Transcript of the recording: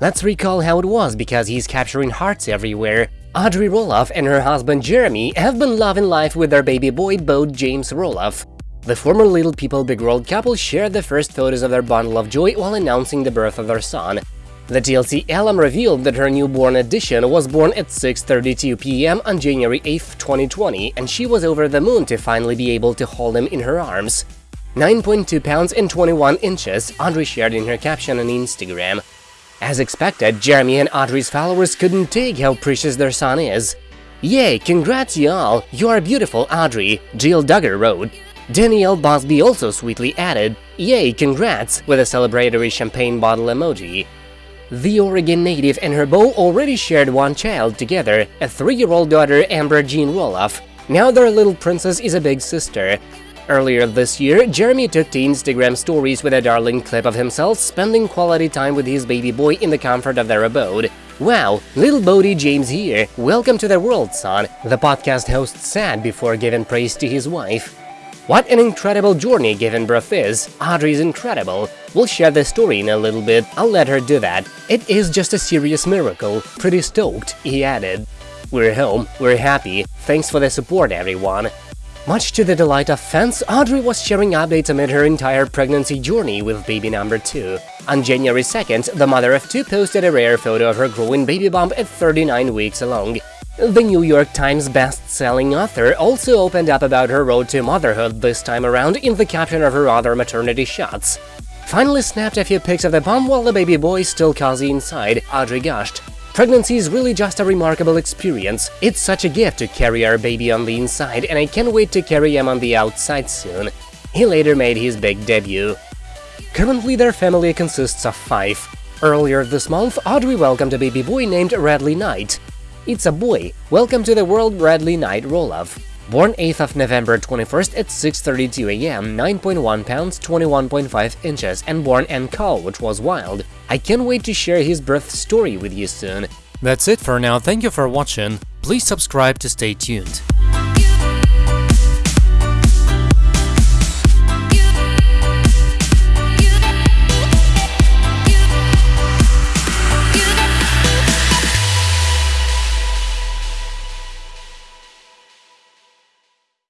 Let's recall how it was because he's capturing hearts everywhere. Audrey Roloff and her husband Jeremy have been loving life with their baby boy Bo James Roloff. The former Little People Big World couple shared the first photos of their bundle of joy while announcing the birth of their son. The TLC alum revealed that her newborn addition was born at 6.32 pm on January 8, 2020, and she was over the moon to finally be able to hold him in her arms. 9.2 pounds and 21 inches, Audrey shared in her caption on Instagram. As expected, Jeremy and Audrey's followers couldn't take how precious their son is. Yay, congrats y'all, you are beautiful Audrey, Jill Duggar wrote. Danielle Busby also sweetly added, Yay, congrats, with a celebratory champagne bottle emoji. The Oregon native and her beau already shared one child together, a three-year-old daughter Ember Jean Roloff. Now their little princess is a big sister. Earlier this year, Jeremy took to Instagram stories with a darling clip of himself spending quality time with his baby boy in the comfort of their abode. Wow, little Bode James here, welcome to the world, son, the podcast host said before giving praise to his wife. What an incredible journey giving birth is, Audrey's incredible. We'll share the story in a little bit, I'll let her do that. It is just a serious miracle, pretty stoked, he added. We're home, we're happy, thanks for the support everyone. Much to the delight of fans, Audrey was sharing updates amid her entire pregnancy journey with baby number 2. On January 2nd, the mother of two posted a rare photo of her growing baby bump at 39 weeks along. The New York Times best-selling author also opened up about her road to motherhood this time around in the caption of her other maternity shots. Finally snapped a few pics of the bump while the baby boy is still cozy inside, Audrey gushed. Pregnancy is really just a remarkable experience. It's such a gift to carry our baby on the inside, and I can't wait to carry him on the outside soon. He later made his big debut. Currently, their family consists of five. Earlier this month, Audrey welcomed a baby boy named Radley Knight. It's a boy. Welcome to the world, Radley Knight Roloff. Born 8th of November 21st at 6.32 am, 9.1 pounds, 21.5 inches, and born in caul, which was wild. I can't wait to share his birth story with you soon. That's it for now, thank you for watching, please subscribe to stay tuned.